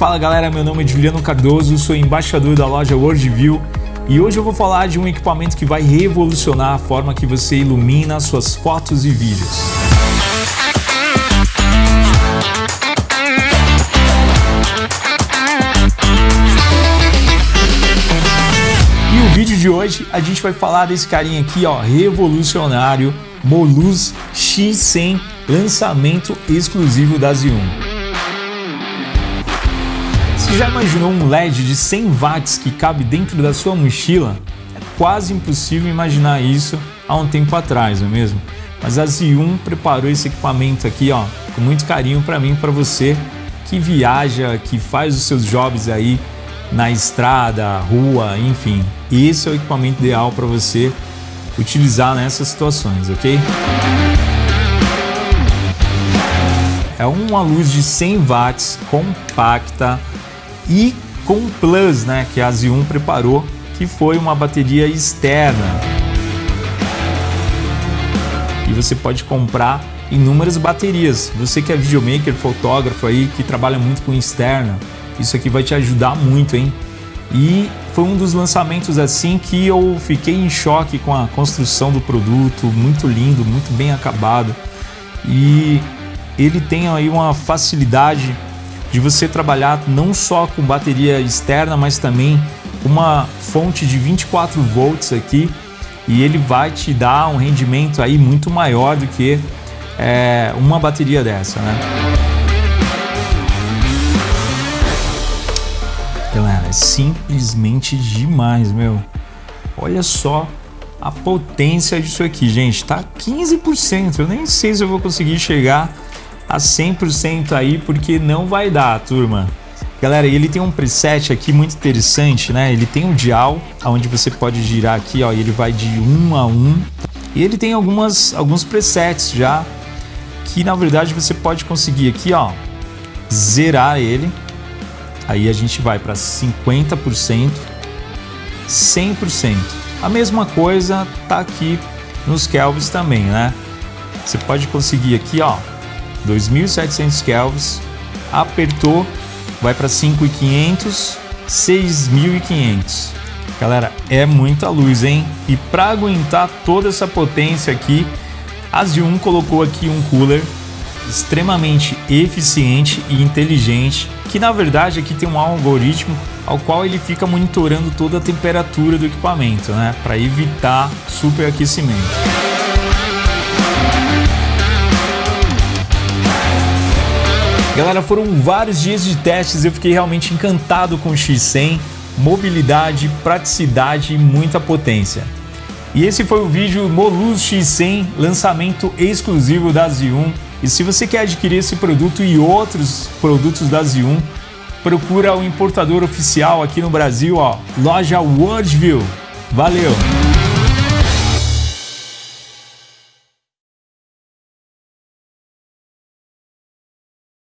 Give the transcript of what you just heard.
Fala galera, meu nome é Juliano Cardoso, sou embaixador da loja Worldview e hoje eu vou falar de um equipamento que vai revolucionar a forma que você ilumina suas fotos e vídeos. E o vídeo de hoje a gente vai falar desse carinha aqui, ó, revolucionário, Moluz X100, lançamento exclusivo da Z1. Você já imaginou um LED de 100 watts que cabe dentro da sua mochila? É quase impossível imaginar isso há um tempo atrás, não é mesmo? Mas a Z1 preparou esse equipamento aqui, ó, com muito carinho para mim, para você que viaja, que faz os seus jobs aí na estrada, rua, enfim. Esse é o equipamento ideal para você utilizar nessas situações, ok? É uma luz de 100 watts compacta, e com Plus, né, que a Z1 preparou, que foi uma bateria externa. E você pode comprar inúmeras baterias. Você que é videomaker, fotógrafo aí, que trabalha muito com externa, isso aqui vai te ajudar muito, hein? E foi um dos lançamentos assim que eu fiquei em choque com a construção do produto, muito lindo, muito bem acabado. E ele tem aí uma facilidade de você trabalhar não só com bateria externa, mas também uma fonte de 24 volts aqui e ele vai te dar um rendimento aí muito maior do que é, uma bateria dessa, né? Galera, é simplesmente demais, meu. Olha só a potência disso aqui, gente. Tá 15%. Eu nem sei se eu vou conseguir chegar a 100% aí, porque não vai dar, turma. Galera, ele tem um preset aqui muito interessante, né? Ele tem um dial, onde você pode girar aqui, ó, e ele vai de 1 a 1. E ele tem algumas, alguns presets já, que na verdade você pode conseguir aqui, ó, zerar ele. Aí a gente vai para 50%, 100%. A mesma coisa tá aqui nos Kelvins também, né? Você pode conseguir aqui, ó, 2.700 kelvins, apertou, vai para 5.500, 6.500. Galera, é muita luz, hein? E para aguentar toda essa potência aqui, a Z1 colocou aqui um cooler extremamente eficiente e inteligente, que na verdade aqui tem um algoritmo ao qual ele fica monitorando toda a temperatura do equipamento, né, para evitar superaquecimento. Galera, foram vários dias de testes, eu fiquei realmente encantado com o X100, mobilidade, praticidade e muita potência. E esse foi o vídeo Moluz X100, lançamento exclusivo da Z1. E se você quer adquirir esse produto e outros produtos da Z1, procura o importador oficial aqui no Brasil, ó, loja Worldview. Valeu!